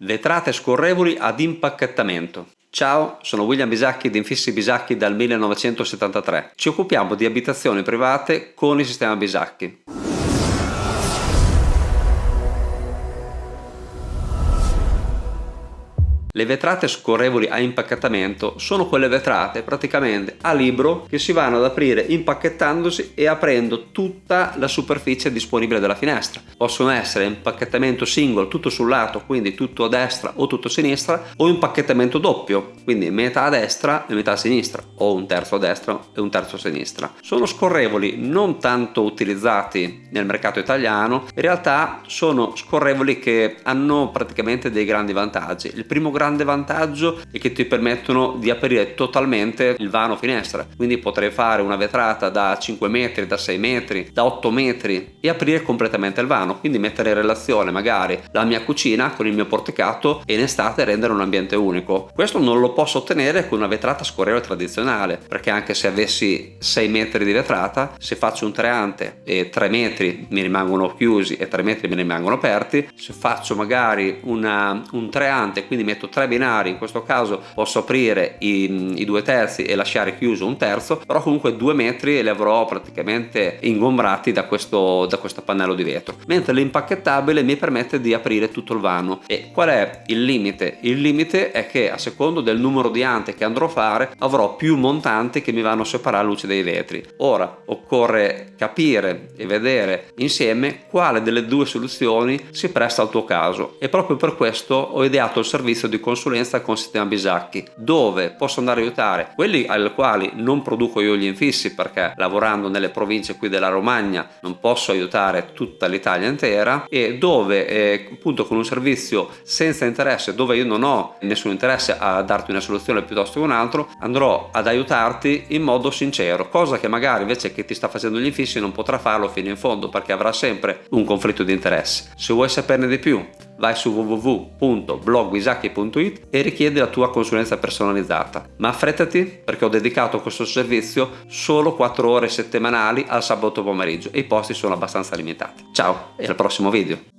Vetrate scorrevoli ad impacchettamento. Ciao, sono William Bisacchi di Infissi Bisacchi dal 1973. Ci occupiamo di abitazioni private con il sistema Bisacchi. Le vetrate scorrevoli a impacchettamento sono quelle vetrate praticamente a libro che si vanno ad aprire impacchettandosi e aprendo tutta la superficie disponibile della finestra. Possono essere impacchettamento single tutto sul lato, quindi tutto a destra o tutto a sinistra, o impacchettamento doppio, quindi metà a destra e metà a sinistra, o un terzo a destra e un terzo a sinistra. Sono scorrevoli non tanto utilizzati nel mercato italiano, in realtà sono scorrevoli che hanno praticamente dei grandi vantaggi. Il primo grande vantaggio è che ti permettono di aprire totalmente il vano finestra. Quindi potrei fare una vetrata da 5 metri da 6 metri da 8 metri e aprire completamente il vano. Quindi mettere in relazione magari la mia cucina con il mio porticato e in estate rendere un ambiente unico. Questo non lo posso ottenere con una vetrata scorrevole tradizionale perché anche se avessi 6 metri di vetrata se faccio un treante e 3 metri mi rimangono chiusi e 3 metri mi rimangono aperti se faccio magari una, un treante quindi metto tre binari in questo caso posso aprire i, i due terzi e lasciare chiuso un terzo però comunque due metri li avrò praticamente ingombrati da questo, da questo pannello di vetro. Mentre l'impacchettabile mi permette di aprire tutto il vano. E qual è il limite? il limite è che a secondo del numero di ante che andrò a fare avrò più montanti che mi vanno a separare la luce dei vetri. Ora occorre capire e vedere insieme quale delle due soluzioni si presta al tuo caso. E proprio per questo ho ideato il servizio di di consulenza con sistema Bisacchi dove posso andare a aiutare quelli ai quali non produco io gli infissi perché lavorando nelle province qui della Romagna non posso aiutare tutta l'Italia intera e dove eh, appunto con un servizio senza interesse dove io non ho nessun interesse a darti una soluzione piuttosto che un altro andrò ad aiutarti in modo sincero cosa che magari invece che ti sta facendo gli infissi non potrà farlo fino in fondo perché avrà sempre un conflitto di interesse se vuoi saperne di più vai su www.blogwisacchi.it e richiedi la tua consulenza personalizzata. Ma affrettati perché ho dedicato questo servizio solo 4 ore settimanali al sabato pomeriggio e i posti sono abbastanza limitati. Ciao e al prossimo video!